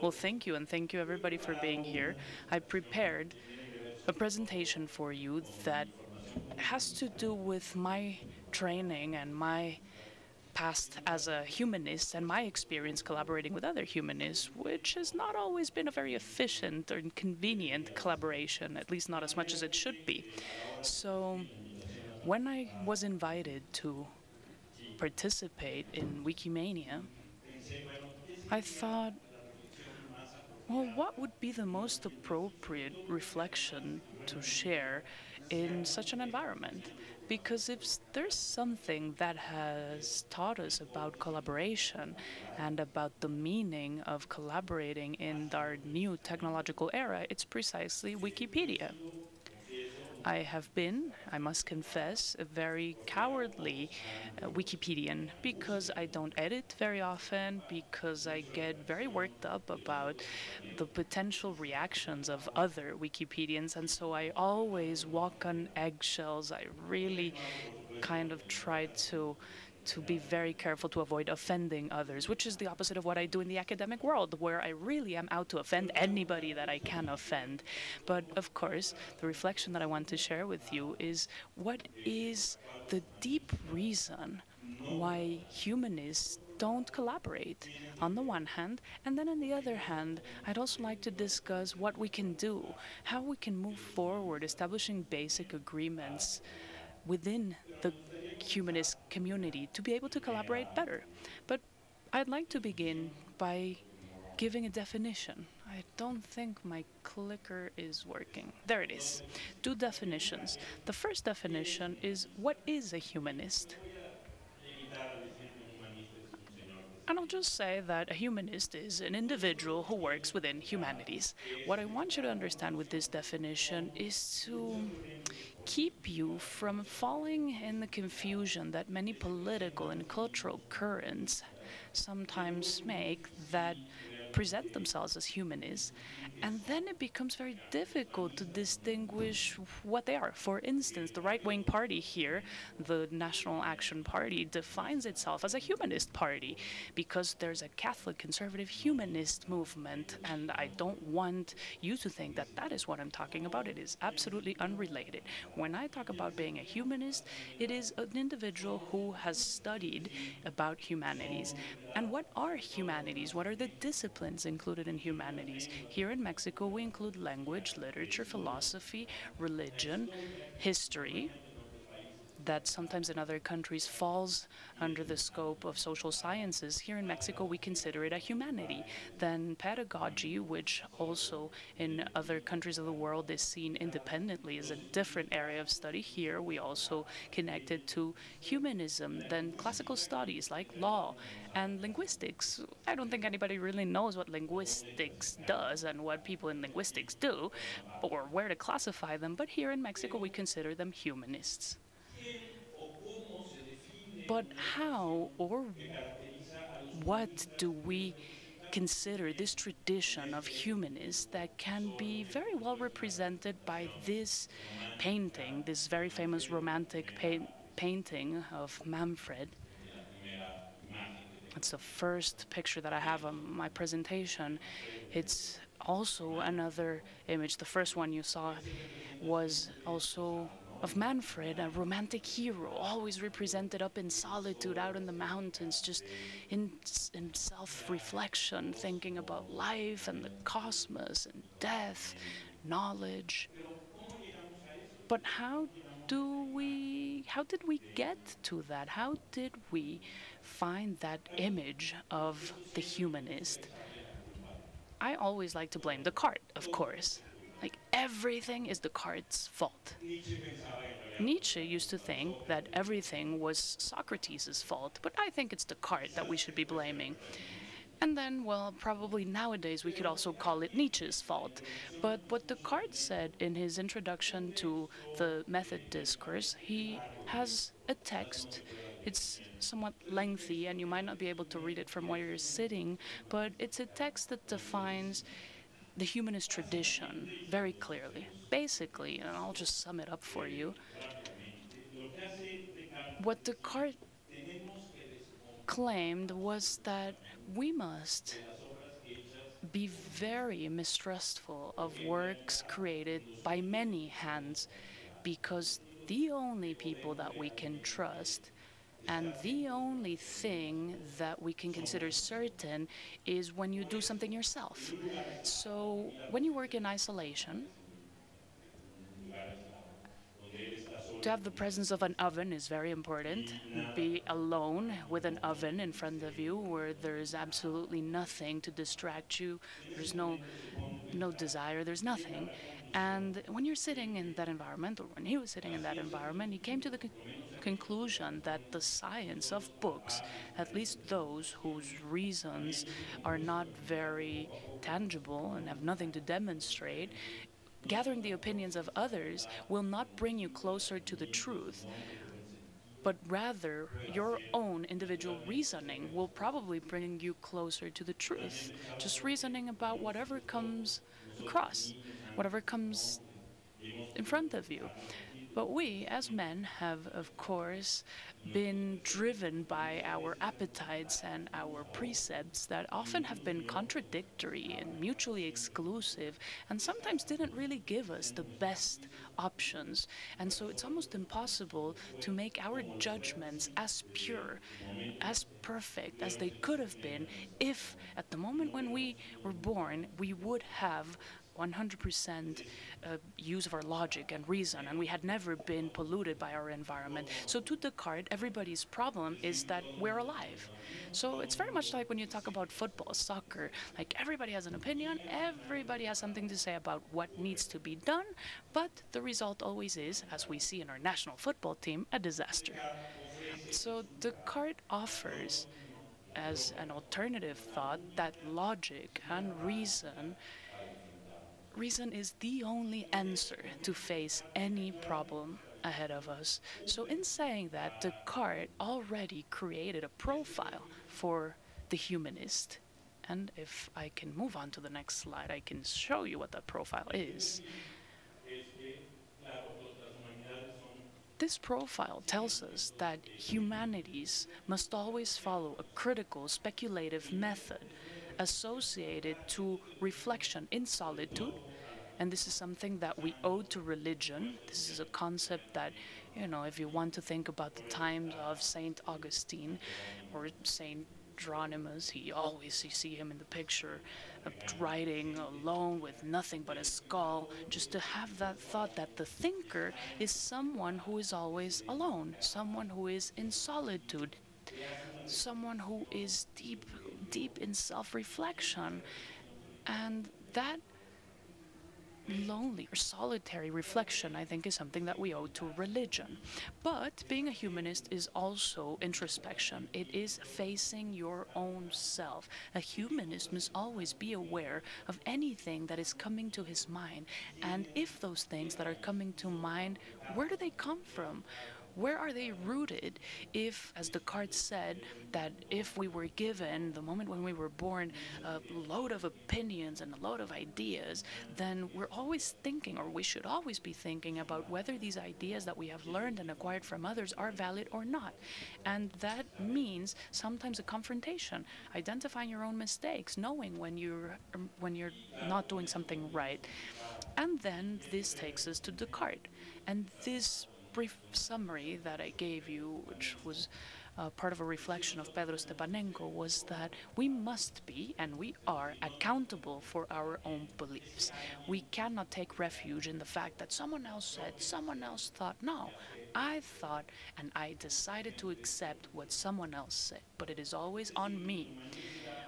Well, thank you, and thank you everybody for being here. I prepared a presentation for you that has to do with my training and my past as a humanist and my experience collaborating with other humanists, which has not always been a very efficient or convenient collaboration, at least not as much as it should be. So when I was invited to participate in Wikimania, I thought, well, what would be the most appropriate reflection to share in such an environment? Because if there's something that has taught us about collaboration and about the meaning of collaborating in our new technological era, it's precisely Wikipedia. I have been, I must confess, a very cowardly uh, Wikipedian because I don't edit very often, because I get very worked up about the potential reactions of other Wikipedians, and so I always walk on eggshells. I really kind of try to to be very careful to avoid offending others, which is the opposite of what I do in the academic world, where I really am out to offend anybody that I can offend. But of course, the reflection that I want to share with you is what is the deep reason why humanists don't collaborate on the one hand, and then on the other hand, I'd also like to discuss what we can do, how we can move forward establishing basic agreements within humanist community to be able to collaborate better. But I'd like to begin by giving a definition. I don't think my clicker is working. There it is. Two definitions. The first definition is what is a humanist? And I'll just say that a humanist is an individual who works within humanities. What I want you to understand with this definition is to keep you from falling in the confusion that many political and cultural currents sometimes make that present themselves as humanists, and then it becomes very difficult to distinguish what they are. For instance, the right-wing party here, the National Action Party, defines itself as a humanist party because there's a Catholic conservative humanist movement, and I don't want you to think that that is what I'm talking about. It is absolutely unrelated. When I talk about being a humanist, it is an individual who has studied about humanities. And what are humanities? What are the disciplines included in humanities? Here in Mexico, we include language, literature, philosophy, religion, history, that sometimes in other countries falls under the scope of social sciences. Here in Mexico, we consider it a humanity. Then pedagogy, which also in other countries of the world is seen independently as a different area of study. Here, we also connect it to humanism. Then classical studies like law and linguistics. I don't think anybody really knows what linguistics does and what people in linguistics do or where to classify them, but here in Mexico, we consider them humanists. But how or what do we consider this tradition of humanists that can be very well represented by this painting, this very famous romantic pa painting of Manfred? It's the first picture that I have on my presentation. It's also another image. The first one you saw was also of Manfred, a romantic hero, always represented up in solitude out in the mountains, just in, in self-reflection, thinking about life and the cosmos and death, knowledge. But how do we, how did we get to that? How did we find that image of the humanist? I always like to blame Descartes, of course. Like everything is the Descartes' fault. Nietzsche used to think that everything was Socrates' fault, but I think it's the Descartes that we should be blaming. And then, well, probably nowadays we could also call it Nietzsche's fault. But what Descartes said in his introduction to the method discourse, he has a text. It's somewhat lengthy, and you might not be able to read it from where you're sitting, but it's a text that defines the humanist tradition very clearly. Basically, and I'll just sum it up for you, what Descartes claimed was that we must be very mistrustful of works created by many hands because the only people that we can trust and the only thing that we can consider certain is when you do something yourself. So when you work in isolation, to have the presence of an oven is very important. Be alone with an oven in front of you where there's absolutely nothing to distract you. There's no no desire, there's nothing. And when you're sitting in that environment, or when he was sitting in that environment, he came to the conclusion that the science of books, at least those whose reasons are not very tangible and have nothing to demonstrate, gathering the opinions of others will not bring you closer to the truth, but rather your own individual reasoning will probably bring you closer to the truth. Just reasoning about whatever comes across, whatever comes in front of you. But we, as mm. men, have, of course, mm. been driven by our appetites and our precepts that often have been mm. contradictory and mutually exclusive, and sometimes didn't really give us the best options. And so it's almost impossible to make our judgments as pure, as perfect as they could have been if, at the moment when we were born, we would have 100% uh, use of our logic and reason, and we had never been polluted by our environment. So to Descartes, everybody's problem is that we're alive. So it's very much like when you talk about football, soccer, like everybody has an opinion, everybody has something to say about what needs to be done, but the result always is, as we see in our national football team, a disaster. So Descartes offers as an alternative thought that logic and reason reason is the only answer to face any problem ahead of us. So in saying that, Descartes already created a profile for the humanist. And if I can move on to the next slide, I can show you what that profile is. This profile tells us that humanities must always follow a critical speculative method associated to reflection in solitude. And this is something that we owe to religion. This is a concept that, you know, if you want to think about the times of Saint Augustine or Saint Hieronymus, he always, you see him in the picture, uh, writing alone with nothing but a skull, just to have that thought that the thinker is someone who is always alone, someone who is in solitude, someone who is deep deep in self-reflection. And that lonely or solitary reflection, I think, is something that we owe to religion. But being a humanist is also introspection. It is facing your own self. A humanist must always be aware of anything that is coming to his mind. And if those things that are coming to mind, where do they come from? Where are they rooted if, as Descartes said, that if we were given, the moment when we were born, a load of opinions and a load of ideas, then we're always thinking, or we should always be thinking, about whether these ideas that we have learned and acquired from others are valid or not. And that means sometimes a confrontation, identifying your own mistakes, knowing when you're, um, when you're not doing something right. And then this takes us to Descartes. And this brief summary that I gave you, which was uh, part of a reflection of Pedro Stepanenko, was that we must be, and we are, accountable for our own beliefs. We cannot take refuge in the fact that someone else said, someone else thought. No, I thought, and I decided to accept what someone else said, but it is always on me.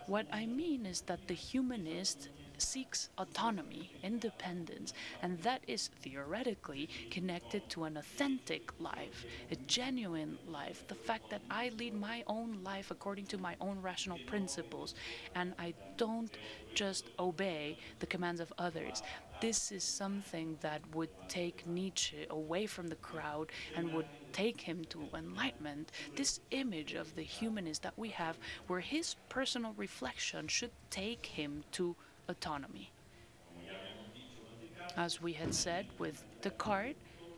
What I mean is that the humanist seeks autonomy, independence, and that is theoretically connected to an authentic life, a genuine life, the fact that I lead my own life according to my own rational principles, and I don't just obey the commands of others. This is something that would take Nietzsche away from the crowd and would take him to enlightenment. This image of the humanist that we have, where his personal reflection should take him to autonomy. As we had said with Descartes,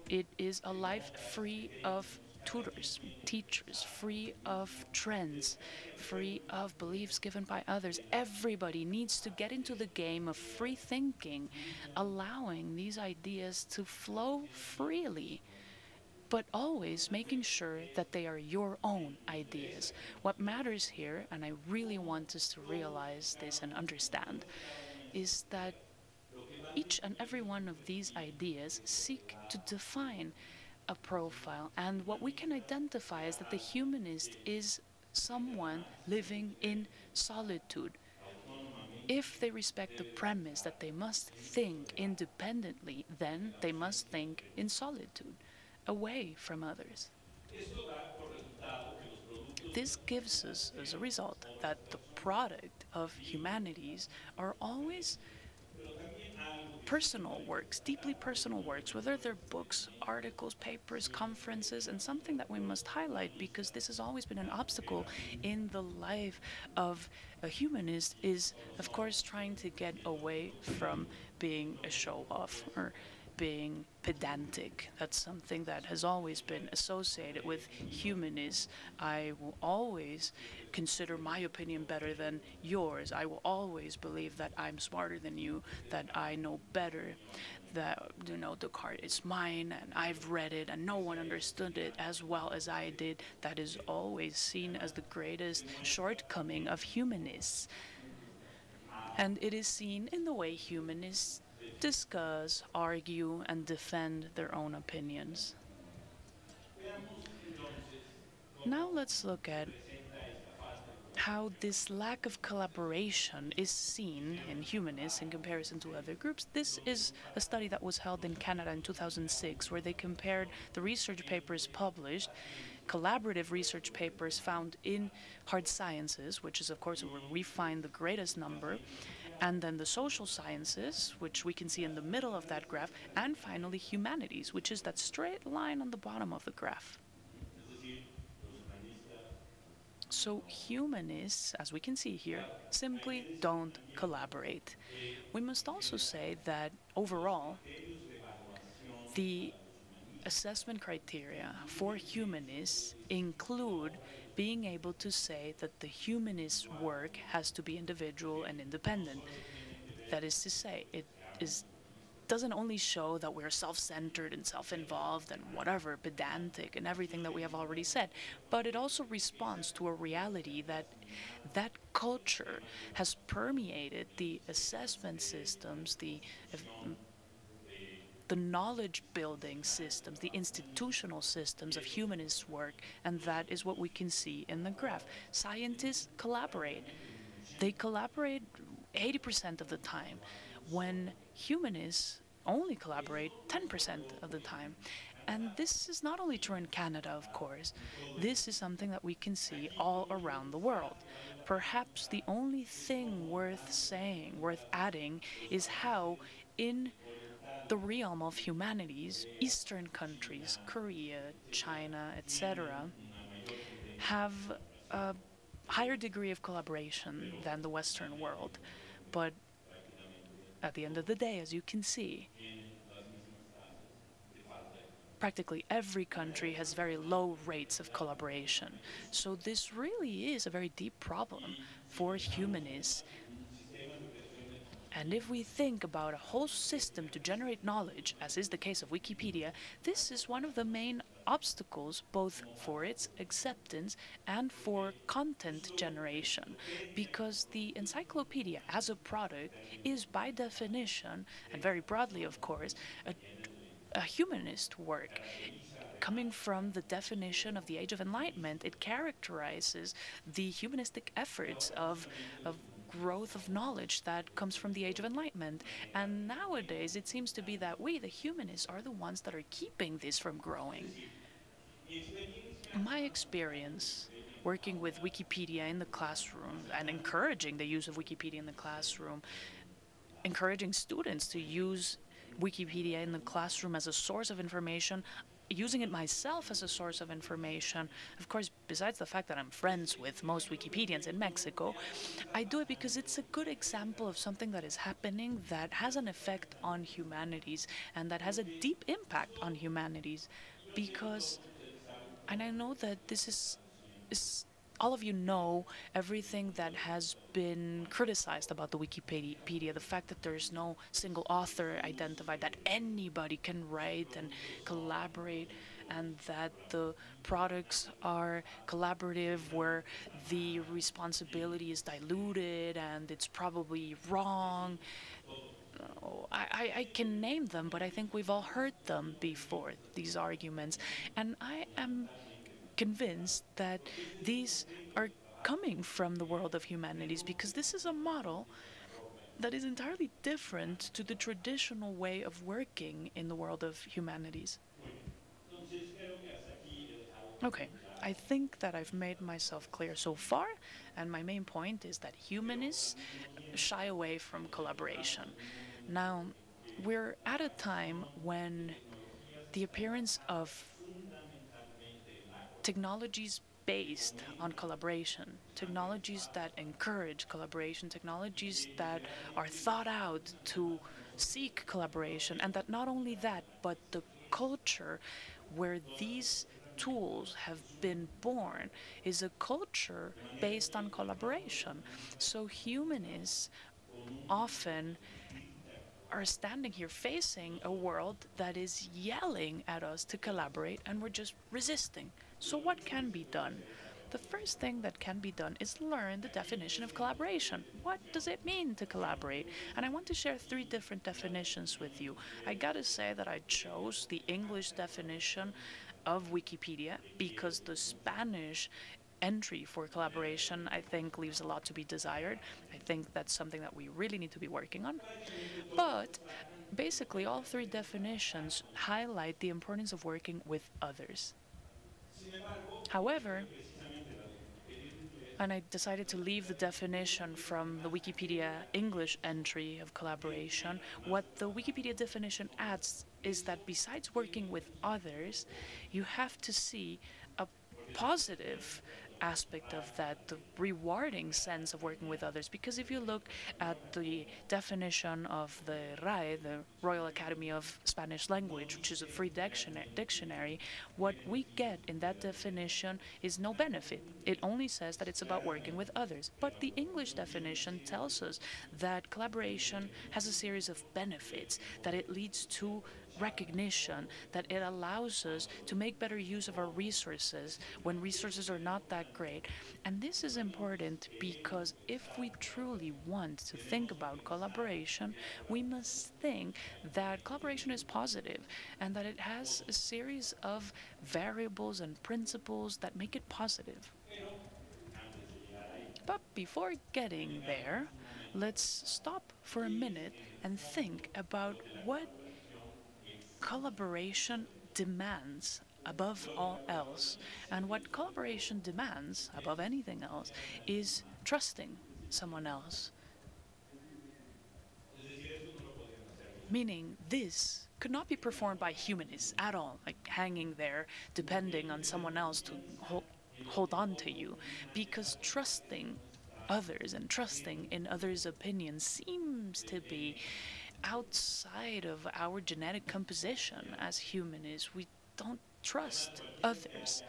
it is a life free of tutors, teachers, free of trends, free of beliefs given by others. Everybody needs to get into the game of free thinking, allowing these ideas to flow freely but always making sure that they are your own ideas. What matters here, and I really want us to realize this and understand, is that each and every one of these ideas seek to define a profile. And what we can identify is that the humanist is someone living in solitude. If they respect the premise that they must think independently, then they must think in solitude away from others. This gives us, as a result, that the product of humanities are always personal works, deeply personal works, whether they're books, articles, papers, conferences, and something that we must highlight because this has always been an obstacle in the life of a humanist is, of course, trying to get away from being a show off or being pedantic. That's something that has always been associated with humanists. I will always consider my opinion better than yours. I will always believe that I'm smarter than you, that I know better, that you know the Descartes is mine and I've read it and no one understood it as well as I did. That is always seen as the greatest shortcoming of humanists. And it is seen in the way humanists discuss, argue, and defend their own opinions. Now let's look at how this lack of collaboration is seen in humanists in comparison to other groups. This is a study that was held in Canada in 2006, where they compared the research papers published, collaborative research papers found in hard sciences, which is, of course, where we find the greatest number, and then the social sciences, which we can see in the middle of that graph, and finally humanities, which is that straight line on the bottom of the graph. So humanists, as we can see here, simply don't collaborate. We must also say that overall, the assessment criteria for humanists include being able to say that the humanist work has to be individual and independent. That is to say, it is doesn't only show that we're self-centered and self-involved and whatever, pedantic and everything that we have already said, but it also responds to a reality that that culture has permeated the assessment systems, the the knowledge building systems, the institutional systems of humanist work, and that is what we can see in the graph. Scientists collaborate. They collaborate 80% of the time, when humanists only collaborate 10% of the time. And this is not only true in Canada, of course. This is something that we can see all around the world. Perhaps the only thing worth saying, worth adding, is how in the realm of humanities, Eastern countries, Korea, China, etc., have a higher degree of collaboration than the Western world. But at the end of the day, as you can see, practically every country has very low rates of collaboration. So this really is a very deep problem for humanists and if we think about a whole system to generate knowledge, as is the case of Wikipedia, this is one of the main obstacles both for its acceptance and for content generation, because the encyclopedia as a product is by definition, and very broadly of course, a, a humanist work. Coming from the definition of the Age of Enlightenment, it characterizes the humanistic efforts of, of growth of knowledge that comes from the Age of Enlightenment. And nowadays, it seems to be that we, the humanists, are the ones that are keeping this from growing. My experience working with Wikipedia in the classroom and encouraging the use of Wikipedia in the classroom, encouraging students to use Wikipedia in the classroom as a source of information using it myself as a source of information, of course, besides the fact that I'm friends with most Wikipedians in Mexico, I do it because it's a good example of something that is happening that has an effect on humanities and that has a deep impact on humanities. Because And I know that this is, is all of you know everything that has been criticized about the Wikipedia, the fact that there's no single author identified, that anybody can write and collaborate, and that the products are collaborative where the responsibility is diluted and it's probably wrong. Oh, I, I can name them, but I think we've all heard them before, these arguments. And I am convinced that these are coming from the world of humanities because this is a model that is entirely different to the traditional way of working in the world of humanities. Okay, I think that I've made myself clear so far, and my main point is that humanists shy away from collaboration. Now, we're at a time when the appearance of technologies based on collaboration, technologies that encourage collaboration, technologies that are thought out to seek collaboration, and that not only that, but the culture where these tools have been born is a culture based on collaboration. So humanists often are standing here facing a world that is yelling at us to collaborate and we're just resisting. So what can be done? The first thing that can be done is learn the definition of collaboration. What does it mean to collaborate? And I want to share three different definitions with you. I gotta say that I chose the English definition of Wikipedia because the Spanish entry for collaboration, I think, leaves a lot to be desired. I think that's something that we really need to be working on. But basically, all three definitions highlight the importance of working with others. However, and I decided to leave the definition from the Wikipedia English entry of collaboration. What the Wikipedia definition adds is that besides working with others, you have to see a positive aspect of that, the rewarding sense of working with others. Because if you look at the definition of the RAE, the Royal Academy of Spanish Language, which is a free dictionary, what we get in that definition is no benefit. It only says that it's about working with others. But the English definition tells us that collaboration has a series of benefits, that it leads to recognition that it allows us to make better use of our resources when resources are not that great. And this is important because if we truly want to think about collaboration, we must think that collaboration is positive and that it has a series of variables and principles that make it positive. But before getting there, let's stop for a minute and think about what collaboration demands above all else. And what collaboration demands above anything else is trusting someone else. Meaning this could not be performed by humanists at all, like hanging there depending on someone else to hold, hold on to you. Because trusting others and trusting in others' opinions seems to be outside of our genetic composition as humanists. We don't trust others.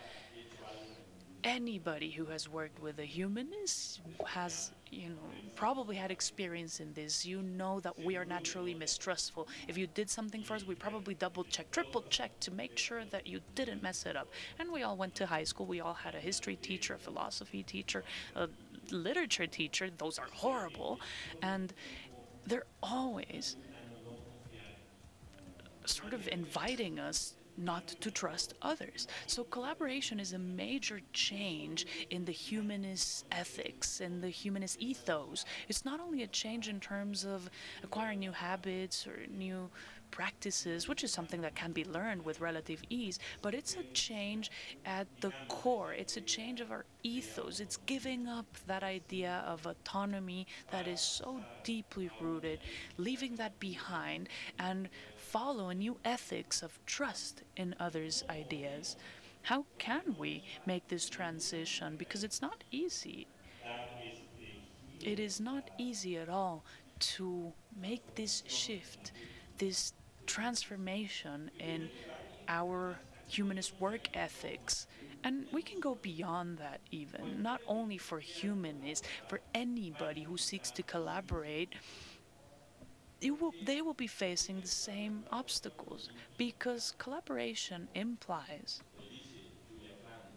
Anybody who has worked with a humanist has, you know, probably had experience in this. You know that we are naturally mistrustful. If you did something for us, we probably double check, triple check to make sure that you didn't mess it up. And we all went to high school. We all had a history teacher, a philosophy teacher, a literature teacher. Those are horrible. And they're always sort of inviting us not to trust others. So collaboration is a major change in the humanist ethics and the humanist ethos. It's not only a change in terms of acquiring new habits or new practices, which is something that can be learned with relative ease, but it's a change at the core. It's a change of our ethos. It's giving up that idea of autonomy that is so deeply rooted, leaving that behind, and follow a new ethics of trust in others' ideas. How can we make this transition? Because it's not easy. It is not easy at all to make this shift, this transformation in our humanist work ethics And we can go beyond that, even, not only for humanists, for anybody who seeks to collaborate. Will, they will be facing the same obstacles because collaboration implies,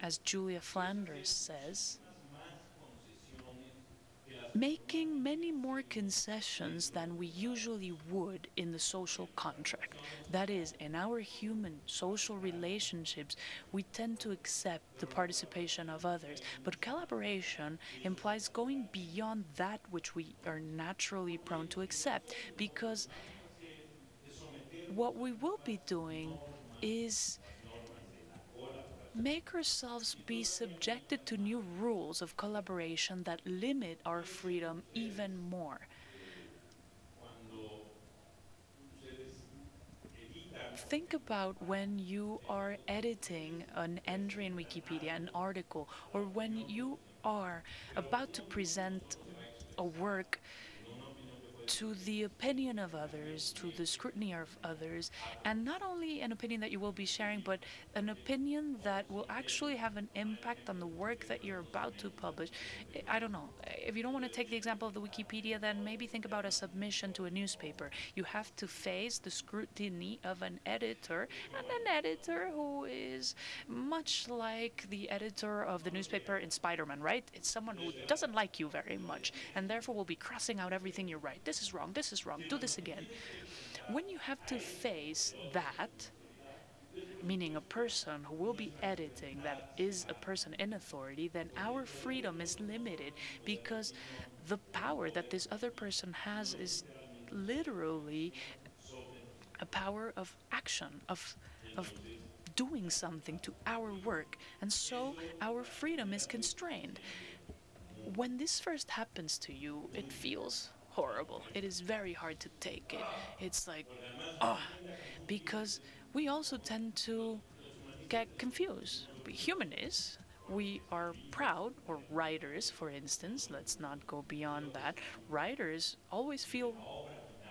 as Julia Flanders says, making many more concessions than we usually would in the social contract. That is, in our human social relationships, we tend to accept the participation of others, but collaboration implies going beyond that which we are naturally prone to accept, because what we will be doing is make ourselves be subjected to new rules of collaboration that limit our freedom even more. Think about when you are editing an entry in Wikipedia, an article, or when you are about to present a work to the opinion of others, to the scrutiny of others, and not only an opinion that you will be sharing, but an opinion that will actually have an impact on the work that you're about to publish. I don't know. If you don't want to take the example of the Wikipedia, then maybe think about a submission to a newspaper. You have to face the scrutiny of an editor, and an editor who is much like the editor of the newspaper in Spider-Man, right? It's someone who doesn't like you very much, and therefore will be crossing out everything you write. This this is wrong, this is wrong, do this again. When you have to face that, meaning a person who will be editing that is a person in authority, then our freedom is limited because the power that this other person has is literally a power of action, of, of doing something to our work. And so our freedom is constrained. When this first happens to you, it feels horrible. It is very hard to take it. It's like, oh, because we also tend to get confused. We humanists, we are proud, or writers, for instance, let's not go beyond that. Writers always feel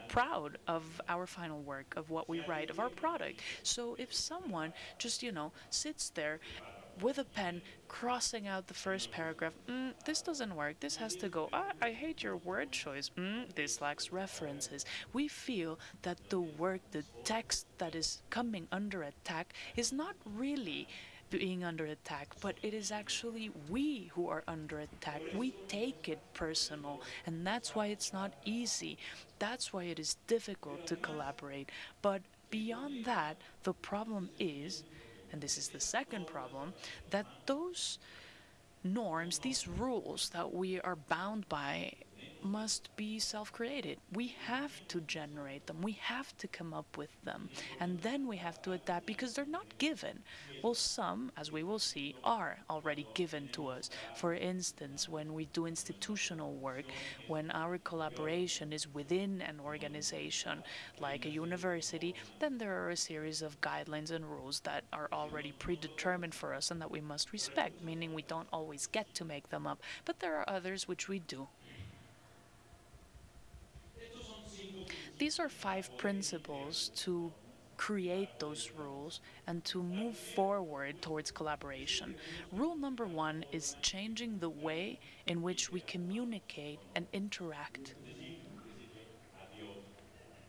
proud of our final work, of what we write, of our product. So if someone just, you know, sits there with a pen crossing out the first paragraph. Mm, this doesn't work. This has to go. Ah, I hate your word choice. Mm, this lacks references. We feel that the work, the text that is coming under attack is not really being under attack, but it is actually we who are under attack. We take it personal, and that's why it's not easy. That's why it is difficult to collaborate. But beyond that, the problem is and this is the second problem, that those norms, these rules that we are bound by must be self-created. We have to generate them. We have to come up with them. And then we have to adapt because they're not given. Well, some, as we will see, are already given to us. For instance, when we do institutional work, when our collaboration is within an organization like a university, then there are a series of guidelines and rules that are already predetermined for us and that we must respect, meaning we don't always get to make them up. But there are others which we do. These are five principles to create those rules and to move forward towards collaboration. Rule number one is changing the way in which we communicate and interact.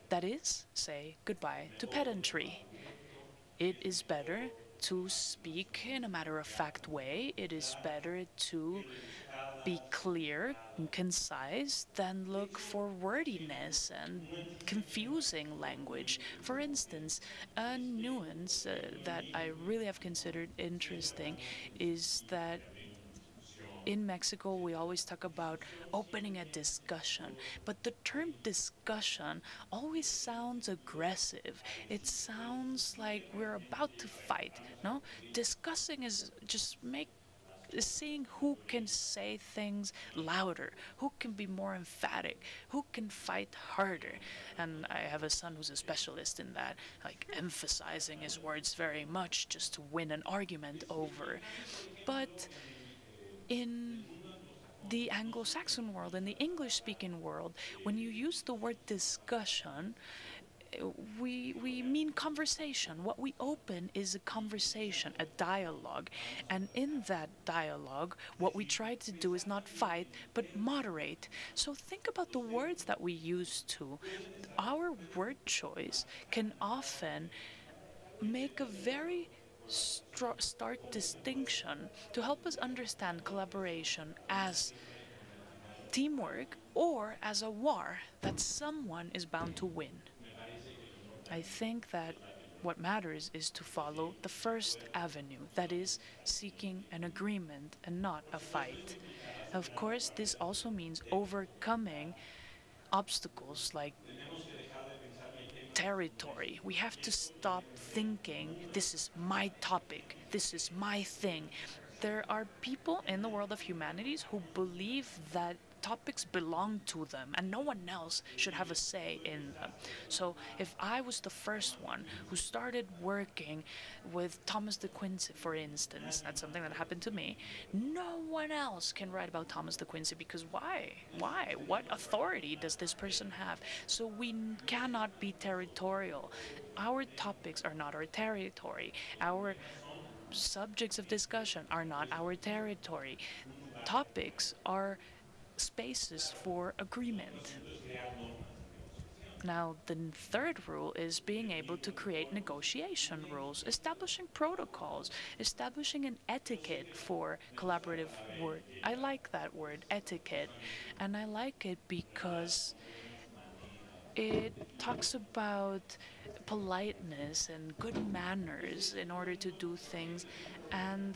That is, say goodbye to pedantry. It is better to speak in a matter-of-fact way. It is better to be clear and concise than look for wordiness and confusing language. For instance, a nuance uh, that I really have considered interesting is that in Mexico, we always talk about opening a discussion, but the term discussion always sounds aggressive. It sounds like we're about to fight, no? Discussing is just make seeing who can say things louder, who can be more emphatic, who can fight harder. And I have a son who's a specialist in that, like emphasizing his words very much just to win an argument over. But in the Anglo-Saxon world, in the English-speaking world, when you use the word discussion, we we mean conversation. What we open is a conversation, a dialogue, and in that dialogue, what we try to do is not fight but moderate. So think about the words that we use to. Our word choice can often make a very stark distinction to help us understand collaboration as teamwork or as a war that someone is bound to win. I think that what matters is to follow the first avenue, that is, seeking an agreement and not a fight. Of course, this also means overcoming obstacles like territory. We have to stop thinking, this is my topic, this is my thing. There are people in the world of humanities who believe that topics belong to them and no one else should have a say in them. So if I was the first one who started working with Thomas de Quincey, for instance, that's something that happened to me, no one else can write about Thomas de Quincey because why? Why? What authority does this person have? So we cannot be territorial. Our topics are not our territory. Our subjects of discussion are not our territory. Topics are spaces for agreement. Now, the third rule is being able to create negotiation rules, establishing protocols, establishing an etiquette for collaborative work. I like that word, etiquette, and I like it because it talks about politeness and good manners in order to do things, and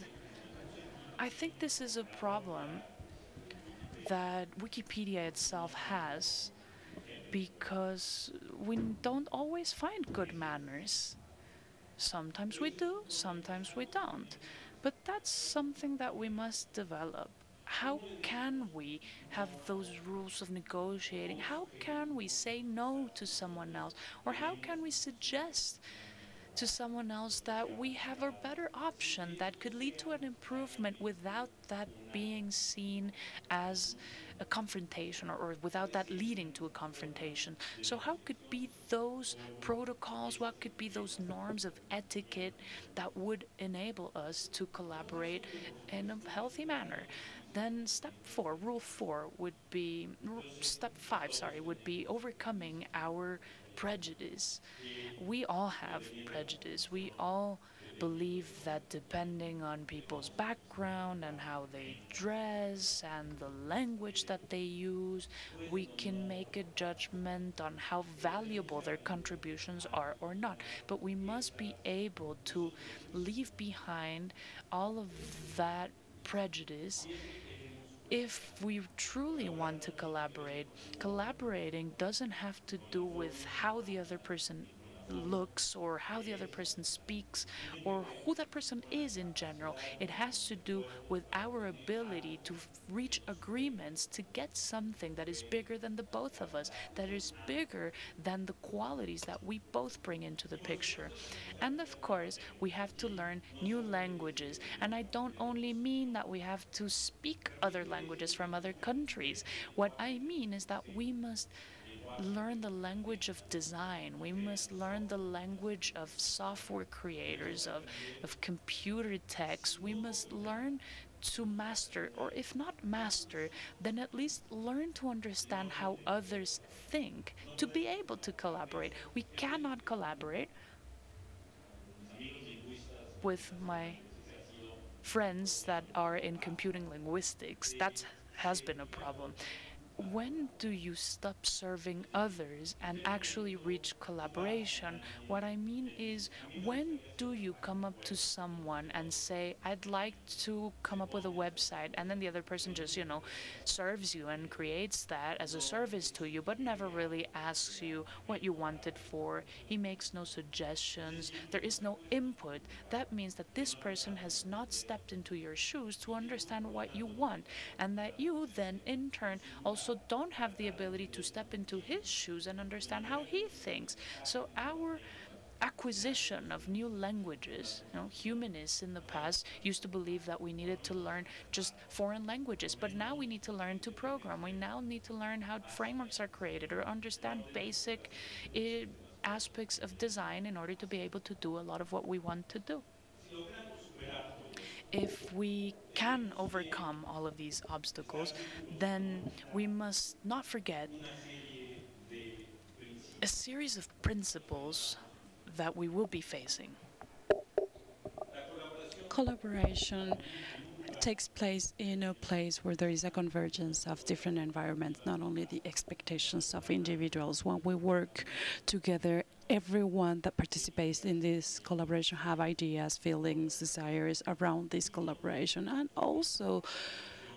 I think this is a problem that Wikipedia itself has because we don't always find good manners. Sometimes we do, sometimes we don't. But that's something that we must develop. How can we have those rules of negotiating? How can we say no to someone else? Or how can we suggest to someone else that we have a better option that could lead to an improvement without that being seen as a confrontation or, or, without that leading to a confrontation. So how could be those protocols, what could be those norms of etiquette that would enable us to collaborate in a healthy manner? Then step four, rule four would be, step five, sorry, would be overcoming our prejudice. We all have prejudice. We all believe that depending on people's background and how they dress and the language that they use, we can make a judgment on how valuable their contributions are or not. But we must be able to leave behind all of that prejudice if we truly want to collaborate, collaborating doesn't have to do with how the other person looks or how the other person speaks or who that person is in general. It has to do with our ability to reach agreements to get something that is bigger than the both of us, that is bigger than the qualities that we both bring into the picture. And of course, we have to learn new languages. And I don't only mean that we have to speak other languages from other countries. What I mean is that we must learn the language of design. We must learn the language of software creators, of, of computer techs. We must learn to master, or if not master, then at least learn to understand how others think to be able to collaborate. We cannot collaborate with my friends that are in computing linguistics. That has been a problem when do you stop serving others and actually reach collaboration? What I mean is, when do you come up to someone and say, I'd like to come up with a website, and then the other person just, you know, serves you and creates that as a service to you, but never really asks you what you want it for. He makes no suggestions. There is no input. That means that this person has not stepped into your shoes to understand what you want, and that you then, in turn, also also don't have the ability to step into his shoes and understand how he thinks. So our acquisition of new languages. You know, humanists in the past used to believe that we needed to learn just foreign languages, but now we need to learn to program. We now need to learn how frameworks are created or understand basic uh, aspects of design in order to be able to do a lot of what we want to do. If we can overcome all of these obstacles, then we must not forget a series of principles that we will be facing. Collaboration takes place in a place where there is a convergence of different environments, not only the expectations of individuals. When we work together, everyone that participates in this collaboration have ideas, feelings, desires around this collaboration, and also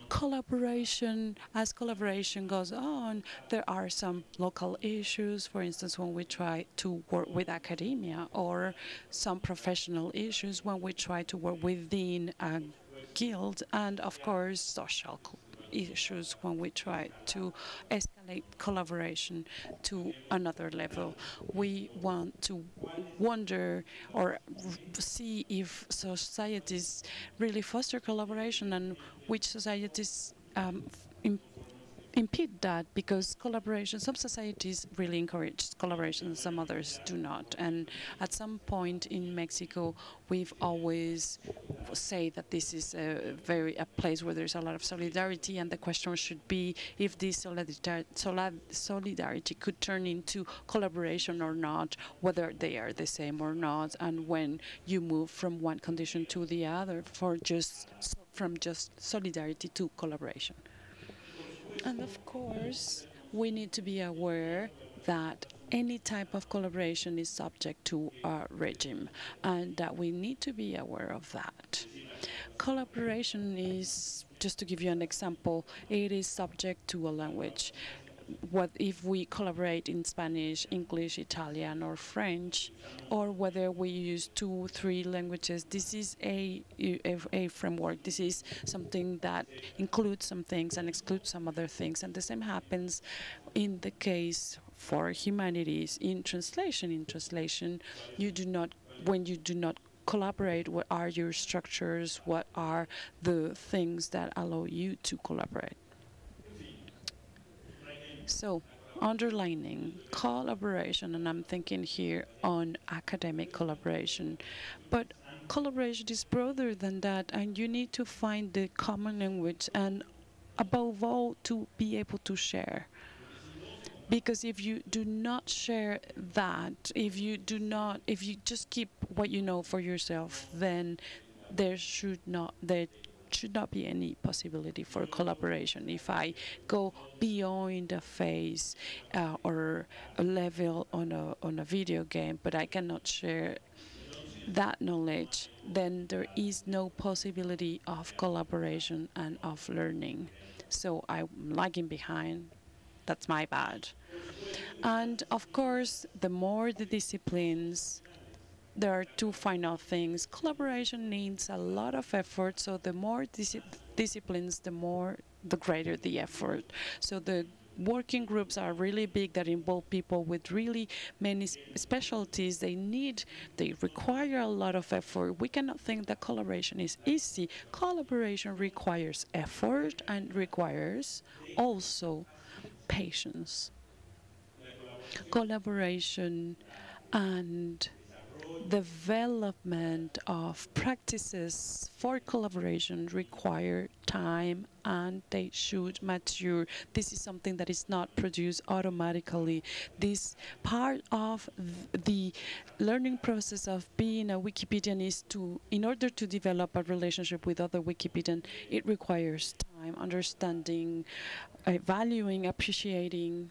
collaboration, as collaboration goes on, there are some local issues, for instance, when we try to work with academia, or some professional issues when we try to work within a guild, and of course, social issues when we try to escalate collaboration to another level. We want to wonder or see if societies really foster collaboration and which societies um, impede that because collaboration, some societies really encourage collaboration, some others do not. And at some point in Mexico, we've always say that this is a very a place where there's a lot of solidarity, and the question should be if this solidarity solidarity could turn into collaboration or not, whether they are the same or not, and when you move from one condition to the other for just from just solidarity to collaboration. And of course, we need to be aware that any type of collaboration is subject to a regime and that we need to be aware of that. Collaboration is, just to give you an example, it is subject to a language what if we collaborate in Spanish, English, Italian, or French, or whether we use two, three languages. This is a, a, a, framework. This is something that includes some things and excludes some other things. And the same happens in the case for humanities in translation. In translation, you do not, when you do not collaborate, what are your structures, what are the things that allow you to collaborate. So, underlining collaboration, and I'm thinking here on academic collaboration, but collaboration is broader than that, and you need to find the common language and above all to be able to share. Because if you do not share that, if you do not, if you just keep what you know for yourself, then there should not, there should not be any possibility for collaboration. If I go beyond a phase uh, or a level on a, on a video game, but I cannot share that knowledge, then there is no possibility of collaboration and of learning. So I'm lagging behind. That's my bad. And of course, the more the disciplines there are two final things. Collaboration needs a lot of effort, so the more dis disciplines, the more, the greater the effort. So the working groups are really big that involve people with really many specialties. They need, they require a lot of effort. We cannot think that collaboration is easy. Collaboration requires effort and requires also patience. Collaboration and development of practices for collaboration require time and they should mature. This is something that is not produced automatically. This part of the learning process of being a Wikipedian is to, in order to develop a relationship with other Wikipedian, it requires time, understanding, uh, valuing, appreciating.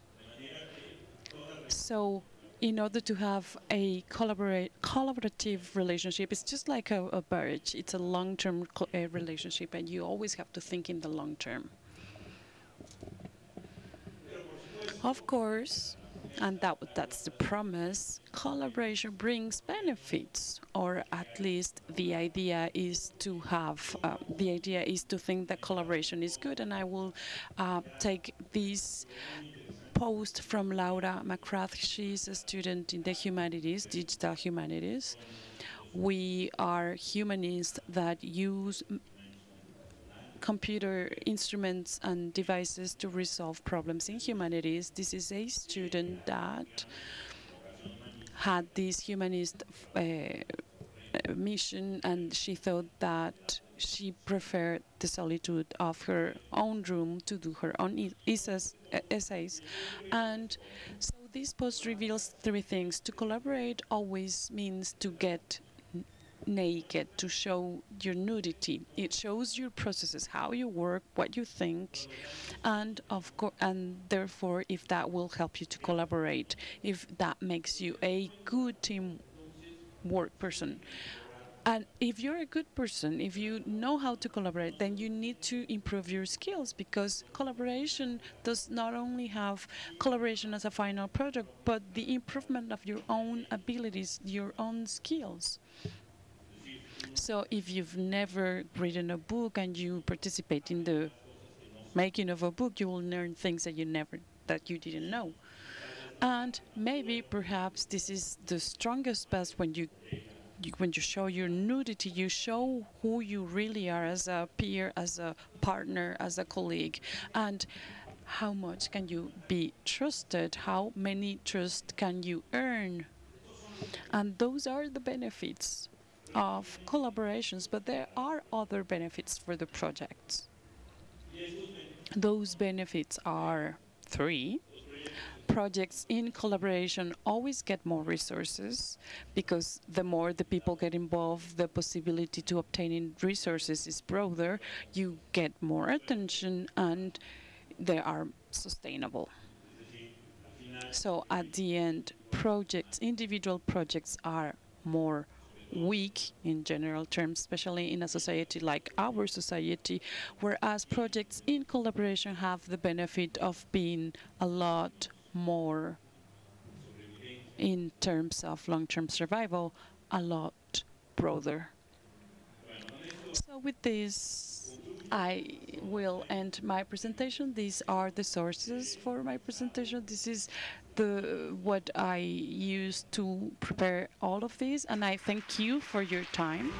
So in order to have a collaborative relationship, it's just like a, a marriage. It's a long-term uh, relationship, and you always have to think in the long term. Of course, and that that's the promise, collaboration brings benefits, or at least the idea is to have, uh, the idea is to think that collaboration is good, and I will uh, take these post from Laura McGrath. She's a student in the humanities, digital humanities. We are humanists that use computer instruments and devices to resolve problems in humanities. This is a student that had this humanist uh, mission, and she thought that she preferred the solitude of her own room to do her own essays, essays. And so this post reveals three things. To collaborate always means to get naked to show your nudity. It shows your processes, how you work, what you think, and of course, and therefore, if that will help you to collaborate, if that makes you a good team work person. And if you're a good person, if you know how to collaborate, then you need to improve your skills because collaboration does not only have collaboration as a final product, but the improvement of your own abilities, your own skills. So if you've never written a book and you participate in the making of a book, you will learn things that you never that you didn't know. And maybe perhaps this is the strongest best when you, when you show your nudity, you show who you really are as a peer, as a partner, as a colleague, and how much can you be trusted? How many trust can you earn? And those are the benefits of collaborations, but there are other benefits for the projects. Those benefits are three. Projects in collaboration always get more resources because the more the people get involved, the possibility to obtaining resources is broader. You get more attention and they are sustainable. So at the end, projects, individual projects are more weak in general terms, especially in a society like our society, whereas projects in collaboration have the benefit of being a lot more in terms of long-term survival, a lot broader. So with this, I will end my presentation. These are the sources for my presentation. This is the what I used to prepare all of these, and I thank you for your time.